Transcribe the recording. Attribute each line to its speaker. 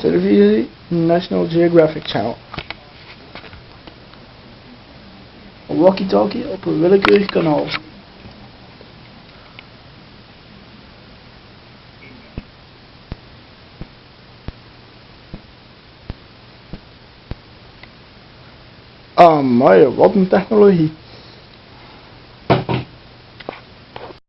Speaker 1: Televisie National Geographic Channel. Een walkie-talkie op een willekeurig kanaal. Ah, Amai, wat een technologie.